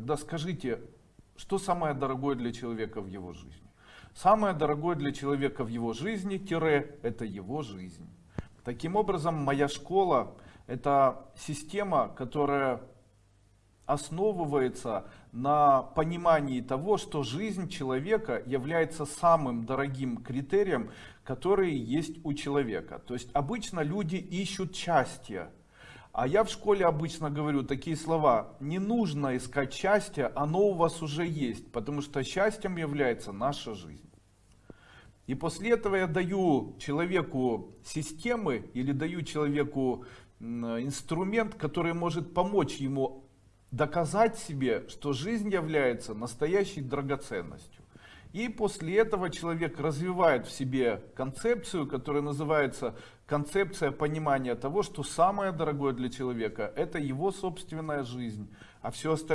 Тогда скажите, что самое дорогое для человека в его жизни? Самое дорогое для человека в его жизни, тире, это его жизнь. Таким образом, моя школа это система, которая основывается на понимании того, что жизнь человека является самым дорогим критерием, который есть у человека. То есть обычно люди ищут счастье. А я в школе обычно говорю такие слова, не нужно искать счастье, оно у вас уже есть, потому что счастьем является наша жизнь. И после этого я даю человеку системы или даю человеку инструмент, который может помочь ему доказать себе, что жизнь является настоящей драгоценностью. И после этого человек развивает в себе концепцию, которая называется концепция понимания того, что самое дорогое для человека это его собственная жизнь, а все остальное